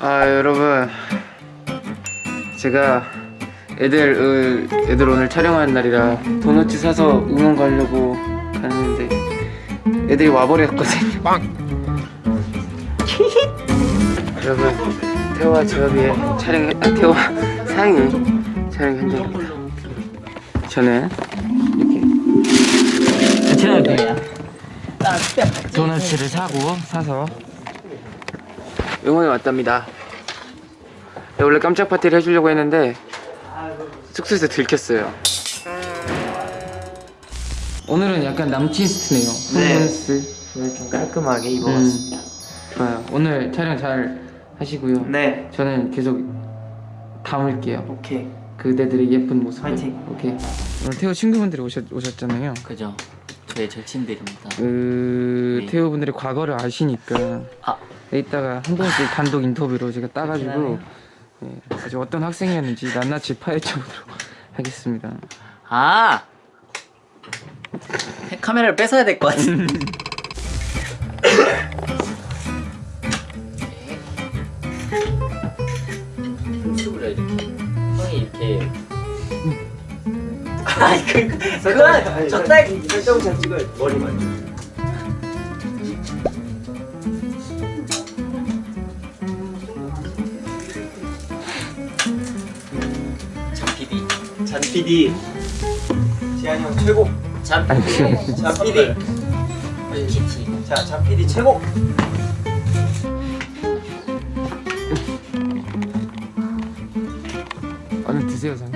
아 여러분 제가 애들 어, 애들 오늘 촬영하는 날이라 도넛 사서 응원 가려고 갔는데 애들이 와버렸거든요. 여러분 태호와 제업이의 촬영 아 태호와 상이 촬영 현장입니다. 저는 이렇게 도넛을 사고 사서 응원에 왔답니다. 네, 원래 깜짝 파티를 해주려고 했는데 숙소에서 들켰어요. 오늘은 약간 남친 스트네요. 네. 홈런스. 오늘 좀 깔끔하게 입어봤습니다. 음, 좋아요. 오늘 촬영 잘 하시고요. 네. 저는 계속 담을게요. 오케이. 그대들의 예쁜 모습. 화이팅. 오케이. 오늘 태호 친구분들이 오셨, 오셨잖아요. 그죠 저의 절친들입니다 그 네. 태호 분들의 과거를 아시니까 아 이따가 한 번씩 단독 인터뷰로 제가 따가지고. 예, 아주 어떤 학생이었는지 낱낱이 파헤쳐보도록 하겠습니다. 아! 카메라를 뺏어야 될 것 같은 춤을 이렇게 형이 이렇게 아니 그 그건 적당히 설정샷 찍어야 머리만. 잔 PD. 지한이 형 최고. 잔 PD 잔 PD. 키티 자, 잔 PD 최고. 얼른 드세요, 상.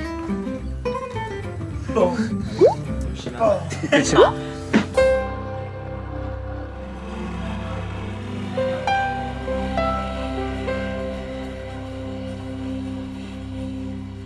어. 그렇죠.